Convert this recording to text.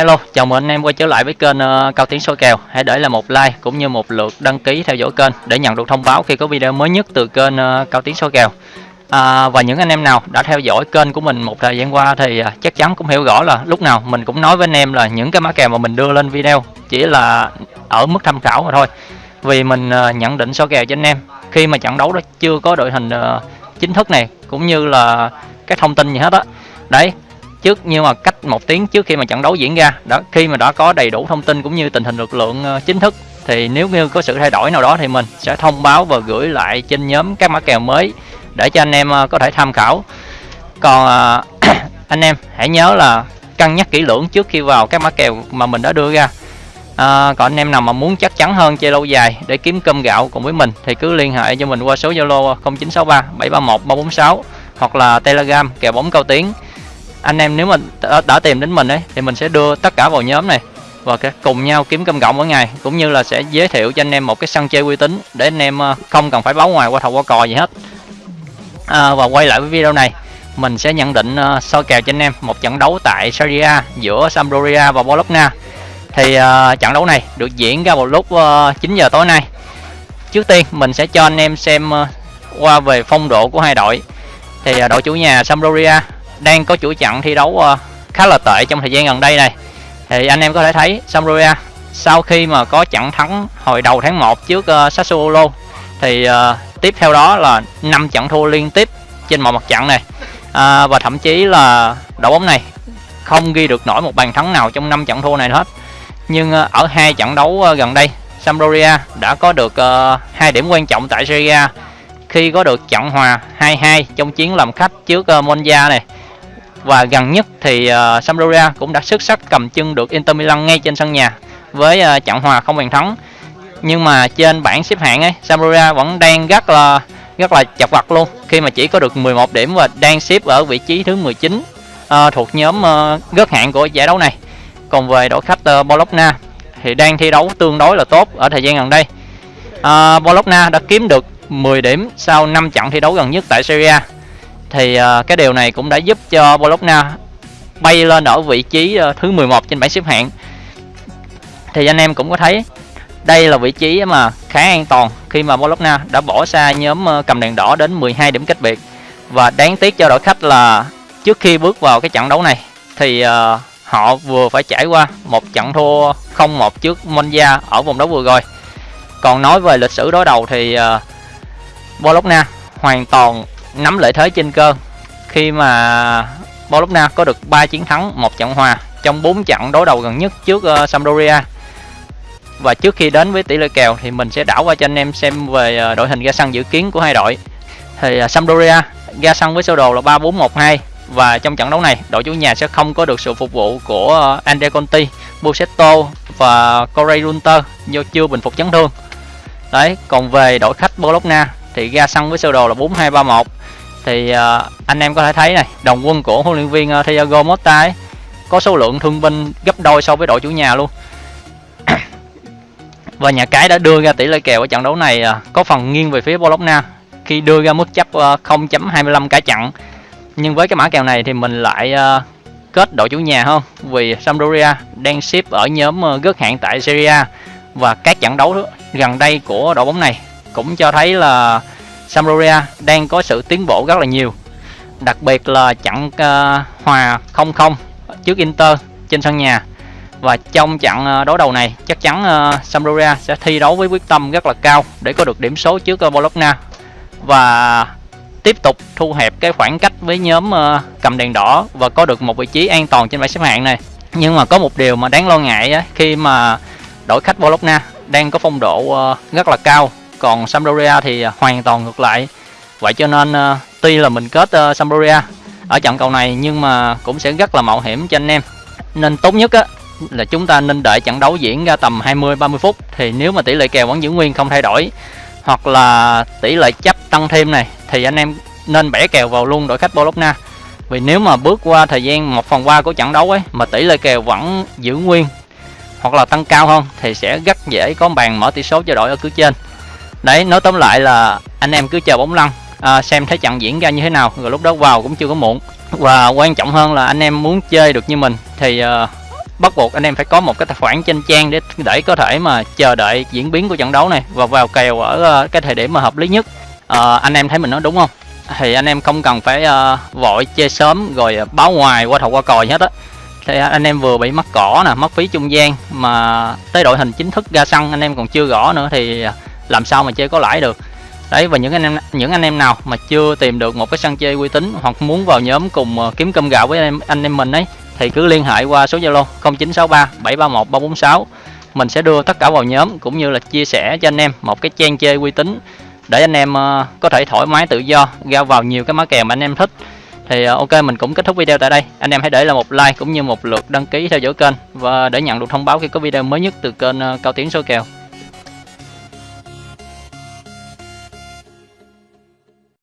Hello, chào mừng anh em quay trở lại với kênh uh, Cao Tiến soi kèo. Hãy để lại một like cũng như một lượt đăng ký theo dõi kênh để nhận được thông báo khi có video mới nhất từ kênh uh, Cao Tiến soi kèo. À, và những anh em nào đã theo dõi kênh của mình một thời gian qua thì uh, chắc chắn cũng hiểu rõ là lúc nào mình cũng nói với anh em là những cái mã kèo mà mình đưa lên video chỉ là ở mức tham khảo mà thôi. Vì mình uh, nhận định soi kèo cho anh em khi mà trận đấu đó chưa có đội hình uh, chính thức này cũng như là các thông tin gì hết á. Đấy, trước nhưng mà cách một tiếng trước khi mà trận đấu diễn ra. Đó khi mà đã có đầy đủ thông tin cũng như tình hình lực lượng ờ, chính thức thì nếu như có sự thay đổi nào đó thì mình sẽ thông báo và gửi lại trên nhóm các mã kèo mới để cho anh em ờ, có thể tham khảo. Còn ờ, anh em hãy nhớ là cân nhắc kỹ lưỡng trước khi vào các mã kèo mà mình đã đưa ra. À, còn anh em nào mà muốn chắc chắn hơn chơi lâu dài để kiếm cơm gạo cùng với mình thì cứ liên hệ cho mình qua số zalo 0963 731 346 hoặc là telegram kèo bóng cao tiếng anh em nếu mà đã, tìm đến mình ấy thì mình sẽ đưa tất cả vào nhóm này. Và cùng nhau kiếm cơm gọng mỗi ngày cũng như là sẽ giới thiệu cho anh em một cái sân chơi uy tín để anh em ờ, không cần phải báo ngoài qua thầu qua cò gì hết. À, và quay lại với video này mình sẽ nhận định uh, soi kèo cho anh em một trận đấu tại Serie A giữa Sampdoria và Bologna. Thì uh, trận đấu này được diễn ra vào lúc uh, 9 giờ tối nay. Trước tiên mình sẽ cho anh em xem uh, qua về phong độ của hai đội. Thì uh, đội chủ nhà Sampdoria đang có chuỗi trận thi đấu ờ, khá là tệ trong thời gian gần đây này. Thì anh em có thể thấy Sampdoria sau khi mà có trận thắng hồi đầu tháng 1 trước uh, Sassuolo thì uh, tiếp theo đó là 5 trận thua liên tiếp trên mọi mặt trận này. À, và thậm chí là đội bóng này không ghi được nổi một bàn thắng nào trong 5 trận thua này hết. Nhưng uh, ở hai trận đấu uh, gần đây Sampdoria đã có được uh, hai điểm quan trọng tại Serie A khi có được trận hòa 2-2 trong chiến làm khách trước uh, Monza này và gần nhất thì uh, Sampdoria cũng đã xuất sắc cầm chân được Inter Milan ngay trên sân nhà với uh, trận hòa không bàn thắng. Nhưng mà trên bảng xếp hạng ấy Sampdoria vẫn đang rất là rất là chật vật luôn. Khi mà chỉ có được 11 điểm và đang xếp ở vị trí thứ 19 uh, ờ, thuộc nhóm uh, gớt hạng của giải đấu này. Còn về đội khách uh, Bologna thì đang thi đấu tương đối là tốt ở thời gian gần đây. Uh, Bologna đã kiếm được 10 điểm sau 5 trận thi đấu gần nhất tại Serie A thì ờ, cái điều này cũng đã giúp cho Bologna bay lên ở vị trí ờ, thứ 11 trên bảng xếp hạng. Thì anh em cũng có thấy đây là vị trí mà khá an toàn khi mà Bologna đã bỏ xa nhóm ờ, cầm đèn đỏ đến 12 điểm cách biệt. Và đáng tiếc cho đội khách là trước khi bước vào cái trận đấu này thì uh, họ vừa phải trải qua một trận thua 0-1 trước Monza ở vòng đấu vừa rồi. Còn nói về lịch sử đối đầu thì uh, Bologna hoàn toàn nắm lợi thế trên cơ khi mà Bologna có được 3 chiến thắng, một trận hòa trong 4 trận đối đầu gần nhất trước uh, Sampdoria. Và trước khi đến với tỷ lệ kèo thì mình sẽ đảo qua cho anh em xem về uh, đội hình ra sân dự kiến của hai đội. Thì uh, Sampdoria ra sân với sơ đồ là 3-4-1-2 và trong trận đấu này đội chủ nhà sẽ không có được sự phục vụ của uh, Andre Conti, Busetto và Corey Runter do chưa bình phục chấn thương. Đấy, còn về đội khách Bologna thì ra sân với sơ đồ là 4231 thì uh, anh em có thể thấy này đồng quân của huấn luyện viên uh, Thiago Motta ấy, có số lượng thương binh gấp đôi so với đội chủ nhà luôn. Và nhà cái đã đưa ra tỷ lệ kèo ở trận đấu này uh, có phần nghiêng về phía Bologna khi đưa ra mức chấp uh, 0.25 cả trận nhưng với cái mã kèo này thì mình lại uh, kết đội chủ nhà hơn vì Sampdoria đang xếp ở nhóm uh, gớt hạng tại Serie A. Và các trận đấu gần đây của đội bóng này cũng cho thấy là Sampdoria đang có sự tiến bộ rất là nhiều. Đặc biệt là trận uh, ờ, hòa 0-0 trước Inter trên sân nhà. Và trong trận uh, ờ, đối đầu này chắc chắn uh, Sampdoria sẽ thi đấu với quyết tâm rất là cao để có được điểm số trước uh, Bologna. Và tiếp tục thu hẹp cái khoảng cách với nhóm uh, cầm đèn đỏ và có được một vị trí an toàn trên bảng xếp hạng này. Nhưng mà có một điều mà đáng lo ngại ấy, khi mà đội khách Bologna đang có phong độ uh, rất là cao còn Sampdoria thì à, hoàn toàn ngược lại. Vậy cho nên uh, tuy là mình kết uh, Sampdoria ở trận cầu này nhưng mà cũng sẽ rất là mạo hiểm cho anh em. Nên tốt nhất á là chúng ta nên đợi trận đấu diễn ra tầm 20 30 phút. Thì nếu mà tỷ lệ kèo vẫn giữ nguyên không thay đổi hoặc là tỷ lệ chấp tăng thêm này thì anh em nên bẻ kèo vào luôn đội khách Bologna. Vì nếu mà bước qua thời gian 1 phần 3 của trận đấu ấy mà tỷ lệ kèo vẫn giữ nguyên hoặc là tăng cao hơn thì sẽ rất dễ có bàn mở tỷ số cho đội ở cứ trên đấy nói tóm lại là anh em cứ chờ bóng lăn à, xem thấy trận diễn ra như thế nào. Rồi lúc đó vào cũng chưa có muộn. Và quan trọng hơn là anh em muốn chơi được như mình thì uh, bắt buộc anh em phải có một cái tài khoản trên trang để để có thể mà chờ đợi diễn biến của trận đấu này và vào kèo ở uh, cái thời điểm mà hợp lý nhất. Ờ, anh em thấy mình nói đúng không? Thì anh em không cần phải uh, vội chơi sớm rồi báo ngoài qua thầu qua còi hết á. Thì anh em vừa bị mắc cỏ nè mất phí trung gian mà tới đội hình chính thức ra sân anh em còn chưa gõ nữa thì làm sao mà chơi có lãi được? Đấy, và những anh em, những anh em nào mà chưa tìm được một cái sân chơi uy tín hoặc muốn vào nhóm cùng ờ, kiếm cơm gạo với anh em anh em mình ấy, thì cứ liên hệ qua số zalo 0963 731 346 mình sẽ đưa tất cả vào nhóm cũng như là chia sẻ cho anh em một cái trang chơi uy tín để anh em ờ, có thể thoải mái tự do ra vào nhiều cái mã kèo mà anh em thích. Thì ờ, ok, mình cũng kết thúc video tại đây. Anh em hãy để là một like cũng như một lượt đăng ký theo dõi kênh và để nhận được thông báo khi có video mới nhất từ kênh cao tiến số kèo.